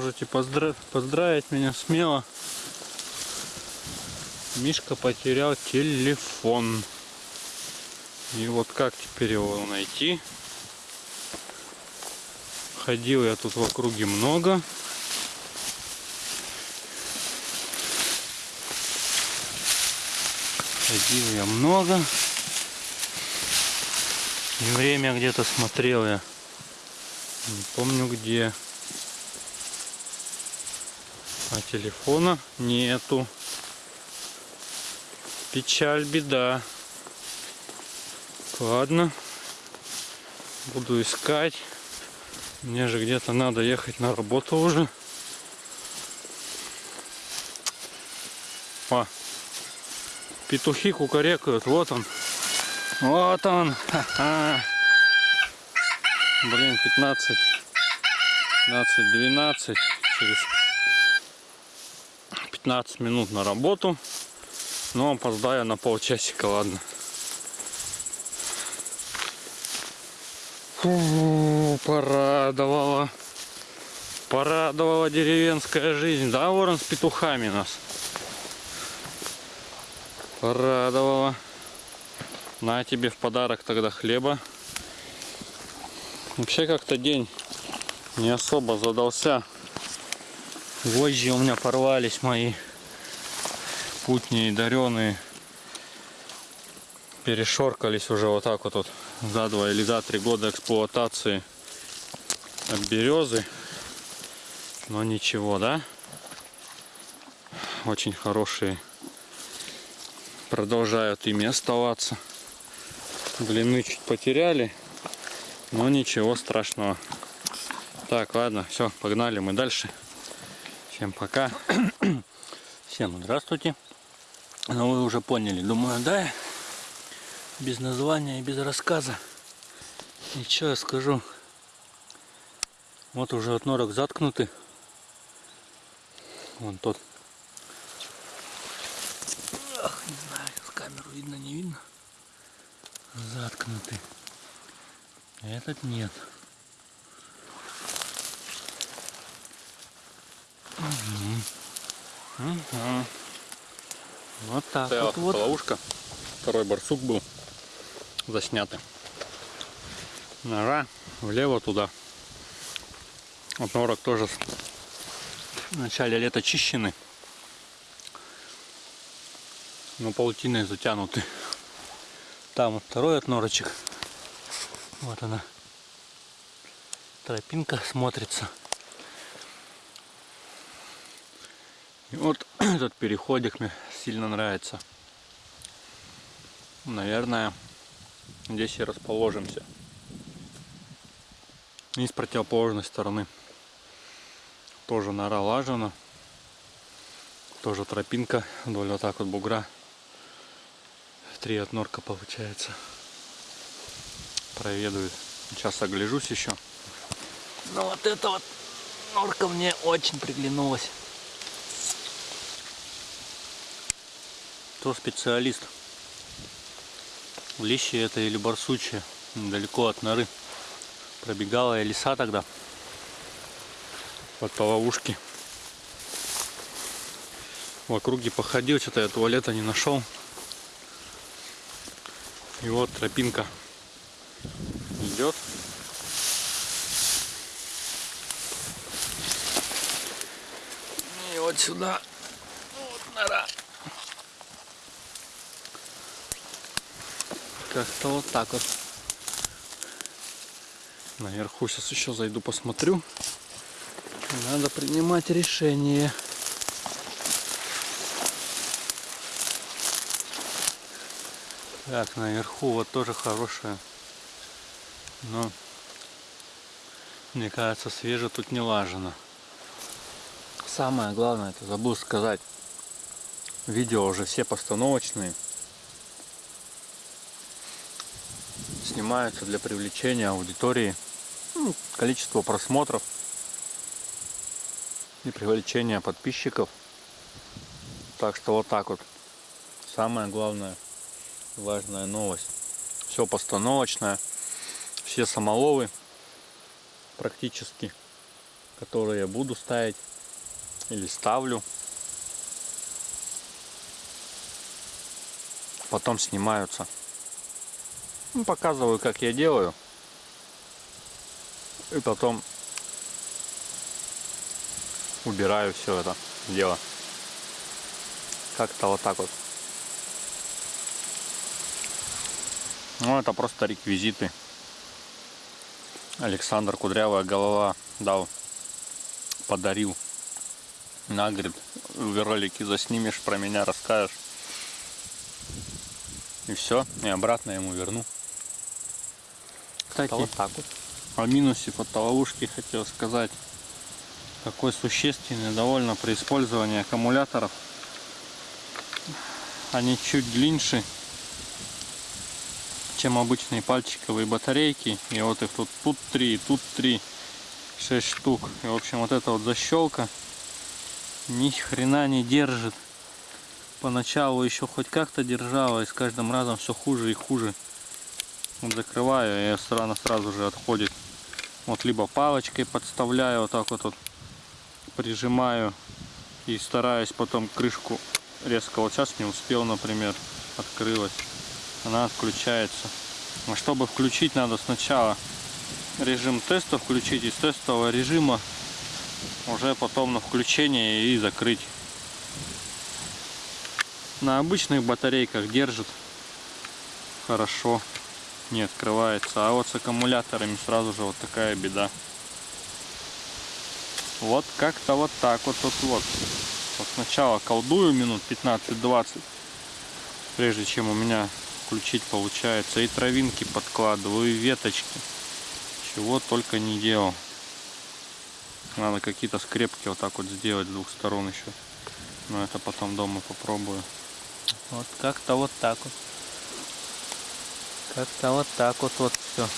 Можете поздра- поздравить меня смело. Мишка потерял телефон. И вот как теперь его найти? Ходил я тут в округе много. Ходил я много. И время где-то смотрел я. Не помню где. А телефона нету. Печаль, беда. Ладно. Буду искать. Мне же где-то надо ехать на работу уже. О, петухи кукарекают. Вот он. Вот он. Ха-ха. Блин, 15. 15, 12. Через 15 минут на работу. Но опоздаю на полчасика, ладно. Фу, порадовала. Порадовала деревенская жизнь. Да, ворон с петухами нас. Порадовала. На тебе в подарок тогда хлеба. Вообще как-то день не особо задался. Вожжи у меня порвались мои путние, дареные. Перешоркались уже вот так вот, вот за два или за три года эксплуатации от березы. Но ничего, да? Очень хорошие. Продолжают ими оставаться. Длины чуть потеряли. Но ничего страшного. Так, ладно, все, погнали мы дальше. Всем пока. Всем здравствуйте. Ну вы уже поняли, думаю, да? Без названия и без рассказа. И что я скажу? Вот уже от норок заткнуты. Вон тот. Ах, не знаю, с камеру видно, не видно. Заткнуты. Этот нет. Угу. Вот так Стояла вот, вот. ловушка. Второй барсук был заснятый. Нора влево туда. Вот норок тоже в начале лета чищены. Но паутиной затянуты. Там вот второй от норочек. Вот она. Тропинка смотрится. И вот этот переходик мне сильно нравится. Наверное, здесь и расположимся. И с противоположной стороны тоже нора лажена. Тоже тропинка вдоль вот так вот бугра. Три от норка получается. Проведаю. Сейчас огляжусь еще. Но вот эта вот норка мне очень приглянулась. Кто специалист? Лещи это или барсучья? Далеко от норы. Пробегала я леса тогда. Вот по ловушке. В округе походил, что-то я туалета не нашел. И вот тропинка идет. И вот сюда. Вот нора. Как-то вот так вот. Наверху сейчас еще зайду посмотрю. Надо принимать решение. Так, наверху вот тоже хорошая. Но мне кажется, свеже тут не лажено. Самое главное, это забыл сказать. Видео уже все постановочные. Снимаются для привлечения аудитории. Ну, количество просмотров и привлечения подписчиков. Так что вот так вот. Самое главное, важная новость. Все постановочное. Все самоловы практически. которые я буду ставить или ставлю. Потом снимаются. Ну, показываю, как я делаю. И потом убираю все это дело. Как-то вот так вот. Ну, это просто реквизиты. Александр Кудрявая голова дал, подарил. На, говорит, в ролике заснимешь, про меня расскажешь. И все, и обратно ему верну. Кстати, Вот так вот. о минусе фотоловушки хотел сказать. Какой существенный довольно при использовании аккумуляторов. Они чуть длиннее, чем обычные пальчиковые батарейки. И вот их тут, тут три, тут три, шесть штук. И в общем вот эта вот защелка ни хрена не держит. Поначалу еще хоть как-то держала, и с каждым разом все хуже и хуже. Вот закрываю, и сразу, сразу же отходит. Вот либо палочкой подставляю, вот так вот, вот прижимаю и стараюсь потом крышку резко. Вот сейчас не успел, например, открылась. Она отключается. А чтобы включить, надо сначала режим теста включить из тестового режима уже потом на включение и закрыть. На обычных батарейках держит хорошо, не открывается. А вот с аккумуляторами сразу же вот такая беда. Вот как-то вот так вот тут вот. Вот сначала колдую минут 15-20, прежде чем у меня включить получается. И травинки подкладываю, и веточки. Чего только не делал. Надо какие-то скрепки вот так вот сделать с двух сторон еще. Но это потом дома попробую. Вот как-то вот так вот. Как-то вот так вот вот все.